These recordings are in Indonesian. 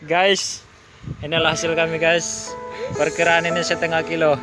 Guys, inilah hasil kami guys. Perkiraan ini setengah kilo.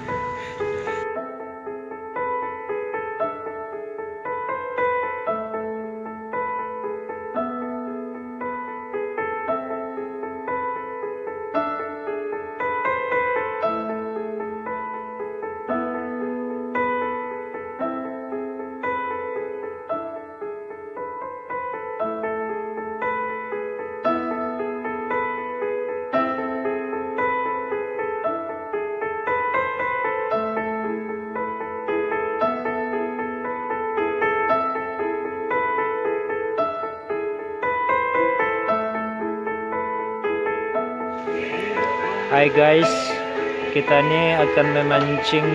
Hai guys, kita ini akan memancing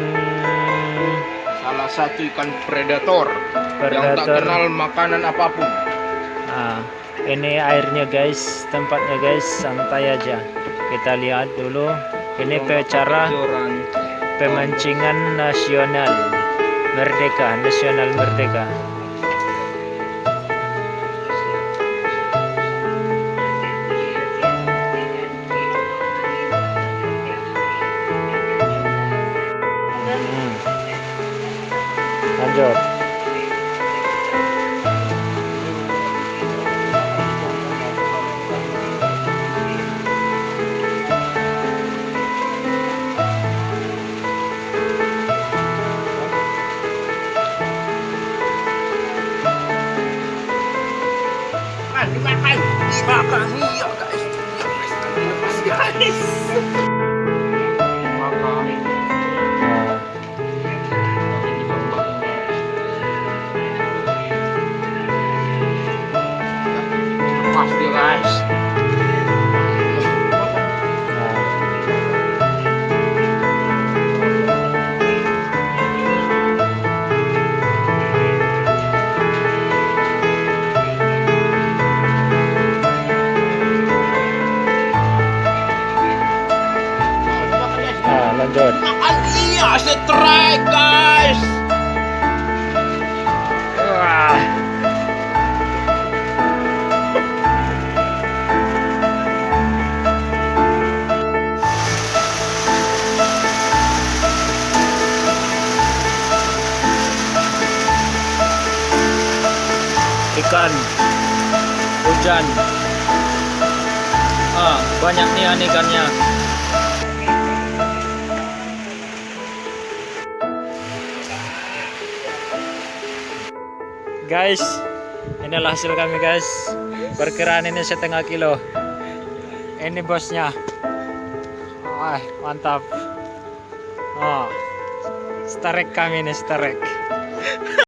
Salah satu ikan predator, yang tak predator. kenal makanan apa pun. Nah, ini airnya guys, tempatnya guys, santai aja. Kita lihat dulu. Ini cara pemancingan nasional merdeka, nasional merdeka. Lanjut. Dimakan, dimakan, dimakan. Iya guys, iya guys, lepas guys. Dimakan. Lanjut. Iya, strike guys. Wah. Ikan hujan. Ah, banyak nih ikannya. Guys, inilah hasil kami guys. Perkiraan ini setengah kilo. Ini bosnya. Wah, mantap. Oh, starek kami nih starek.